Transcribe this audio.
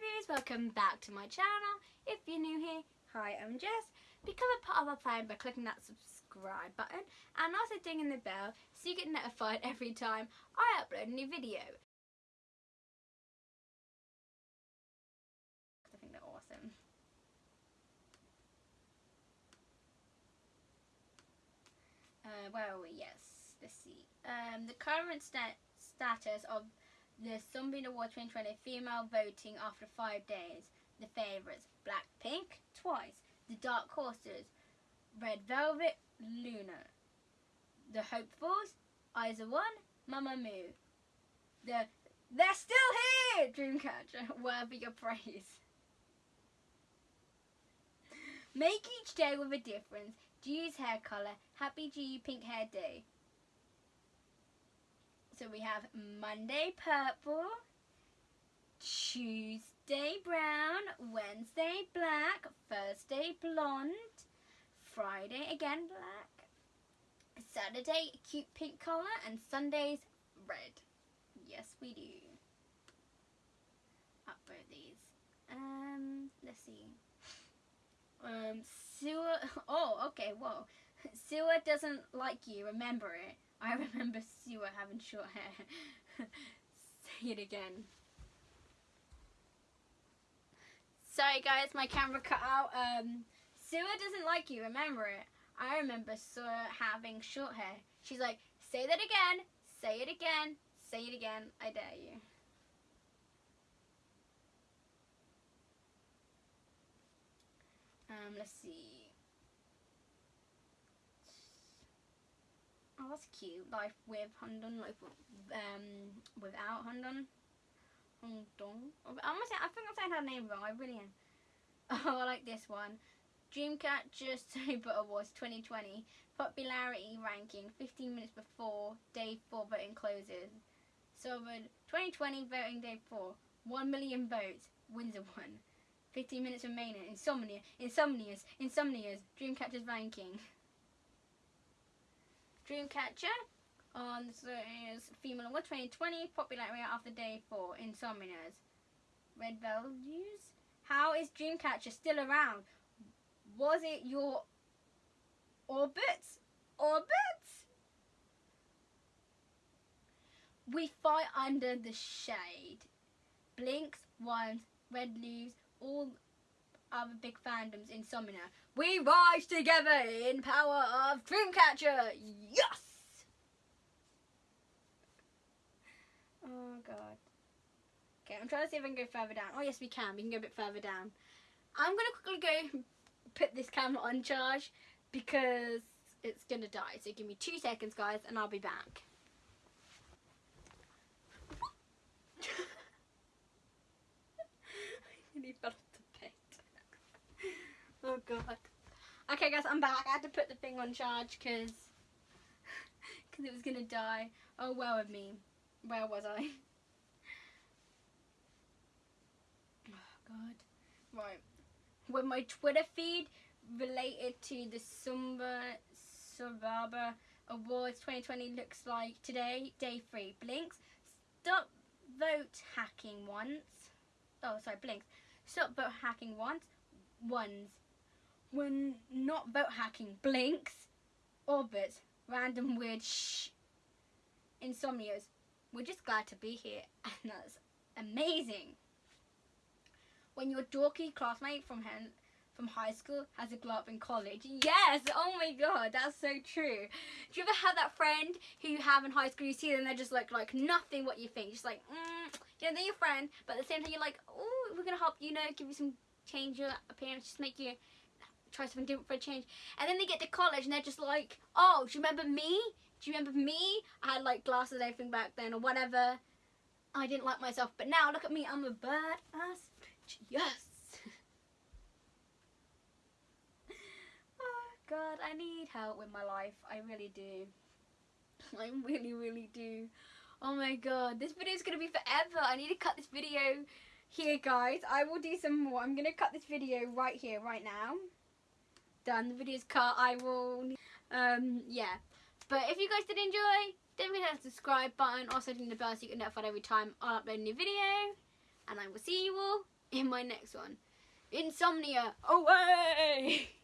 viewers, welcome back to my channel. If you're new here, hi, I'm Jess. Become a part of our family by clicking that subscribe button and also dinging the bell so you get notified every time I upload a new video. I think they're awesome. Uh, where are we? Yes, let's see. Um, the current sta- status of the Sunbeam Award 2020 female voting after five days. The favourites Blackpink twice, the Dark Horses, Red Velvet, LOONA, the Hopefuls, IZ*ONE, Mamamoo, the They're Still Here Dreamcatcher, worthy your praise. Make each day with a difference. G's hair colour. Happy G Pink Hair Day. So we have Monday purple, Tuesday brown, Wednesday black, Thursday blonde, Friday again black, Saturday cute pink colour, and Sundays red. Yes, we do. Upload these. Um, let's see. Um, SuA. Oh, okay. Whoa. SuA doesn't like you. Remember it. I remember SuA having short hair. Say it again. Sorry guys, my camera cut out. Um, SuA doesn't like you, remember it. I remember SuA having short hair. She's like, say that again, say it again, say it again, I dare you. Um, let's see. Oh, that's cute. Life with Hundun, life with, um, without Hundun. Hundun. I'm gonna say. I think I'm saying her name wrong. I really am. Oh, I like this one. Dreamcatcher Super Awards 2020 popularity ranking 15 minutes before day 4 voting closes. So, 2020 voting day 4, 1 million votes, wins a one. 15 minutes remaining. Insomnia, Insomnias, Insomnias, Dreamcatcher's ranking. Dreamcatcher um, on the is Female Award 2020, popularity after day 4, Insomnias. Red Values. How is Dreamcatcher still around? Was it your orbits? Orbits? We fight under the shade. Blinks, ones, red leaves, all other big fandoms in Insomnia. We rise together in power of Dreamcatcher. Yes! Oh god. Okay, I'm trying to see if I can go further down. Oh yes, we can. We can go a bit further down. I'm gonna quickly go put this camera on charge because it's gonna die. So give me two seconds, guys, and I'll be back. I nearly fell off the bed. oh god. Okay, guys, I'm back. I had to put the thing on charge because because it was gonna die. Oh well with me. Where was I? Oh god. Right. With my Twitter feed related to the Sumba Survivor Awards 2020 looks like today, day three. Blinks. Stop vote hacking once. Oh, sorry, blinks. Stop vote hacking once. Ones. When not vote hacking. Blinks. Orbits. Random weird shh. Insomnias. We're just glad to be here, and that's amazing. When your dorky classmate from hen from high school has a glow up in college. Yes! Oh my god, that's so true. Do you ever have that friend who you have in high school, you see them, they're just like, like nothing what you think. Just like, mm, you know, they're your friend, but at the same time you're like, oh, we're to help you, know, give you some change your appearance, just make you try something different for a change. And then they get to college and they're just like, oh, do you remember me? Do you remember me? I had like glasses and everything back then or whatever. I didn't like myself, but now look at me, I'm a bird ass bitch. Yes! oh god, I need help with my life. I really do. I really, really do. Oh my god, this video is going to be forever. I need to cut this video here, guys. I will do some more. I'm going to cut this video right here, right now. Done. The video's cut. I will... Um, yeah. But if you guys did enjoy, don't forget to hit the subscribe button. Also, ding the bell so you get notified every time I upload a new video. And I will see you all in my next one. Insomnia away!